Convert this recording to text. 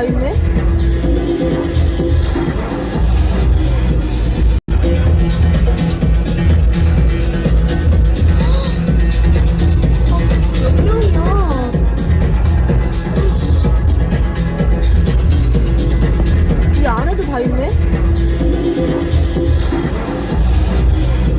kavimle